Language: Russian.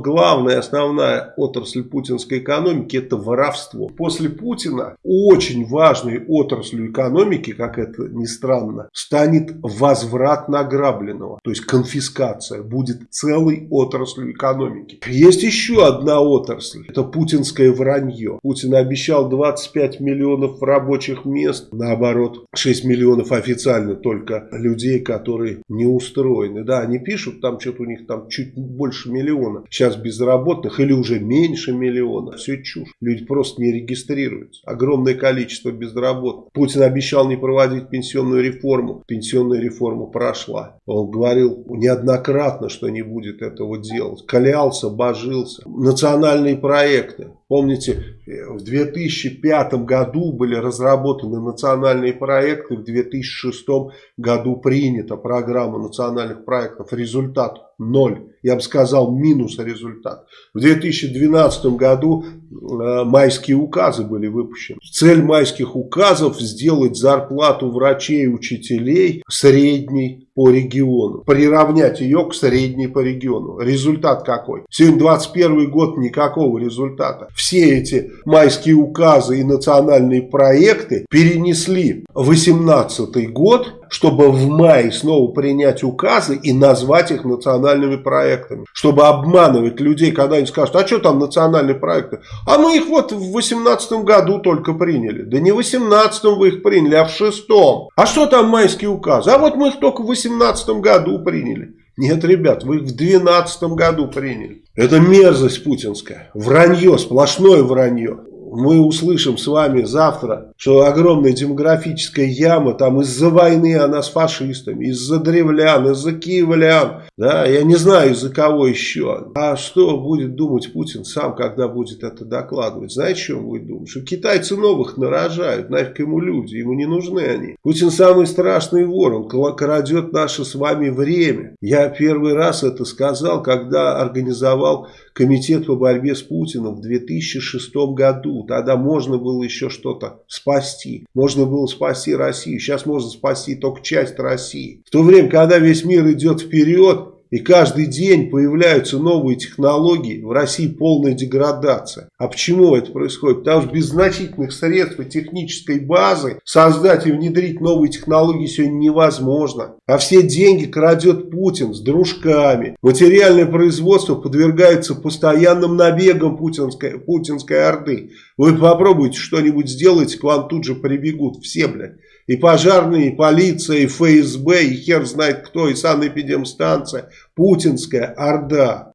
Главная, основная отрасль путинской экономики это воровство. После Путина очень важной отраслью экономики, как это ни странно, станет возврат награбленного. То есть конфискация будет целой отраслью экономики. Есть еще одна отрасль. Это путинское вранье. Путин обещал 25 миллионов рабочих мест. Наоборот, 6 миллионов официально только людей, которые не устроены. Да, они пишут, там что-то у них там чуть больше миллиона. Сейчас безработных или уже меньше миллиона. Все чушь. Люди просто не регистрируются. Огромное количество безработных. Путин обещал не проводить пенсионную реформу. Пенсионная реформа прошла. Он говорил неоднократно, что не будет этого делать. Клялся, божился. Национальные проекты. Помните, в 2005 году были разработаны национальные проекты, в 2006 году принята программа национальных проектов. Результат ноль. Я бы сказал, минус результат. В 2012 году э, майские указы были выпущены. Цель майских указов сделать зарплату врачей и учителей средней по региону. Приравнять ее к средней по региону. Результат какой? Сегодня 21 год, никакого результата. Все эти майские указы и национальные проекты перенесли 18 год чтобы в мае снова принять указы и назвать их национальными проектами. Чтобы обманывать людей, когда они скажут, а что там национальные проекты? А мы их вот в 2018 году только приняли. Да не в 2018 вы их приняли, а в 2006. А что там майские указы? А вот мы их только в 2018 году приняли. Нет, ребят, вы их в 2012 году приняли. Это мерзость путинская. Вранье, сплошное вранье мы услышим с вами завтра, что огромная демографическая яма, там из-за войны она с фашистами, из-за древлян, из-за киевлян, да, я не знаю из-за кого еще. А что будет думать Путин сам, когда будет это докладывать? Знаете, что он будет думать? Что китайцы новых нарожают, нафиг ему люди, ему не нужны они. Путин самый страшный вор, он крадет наше с вами время. Я первый раз это сказал, когда организовал комитет по борьбе с Путиным в 2006 году. Тогда можно было еще что-то спасти. Можно было спасти Россию. Сейчас можно спасти только часть России. В то время, когда весь мир идет вперед, и каждый день появляются новые технологии. В России полная деградация. А почему это происходит? Потому что без значительных средств и технической базы создать и внедрить новые технологии сегодня невозможно. А все деньги крадет Путин с дружками. Материальное производство подвергается постоянным набегам путинской, путинской орды. Вы попробуйте что-нибудь сделать, к вам тут же прибегут все, блядь. И пожарные, и полиция, и ФСБ, и хер знает кто, и санэпидемстанция. Путинская орда.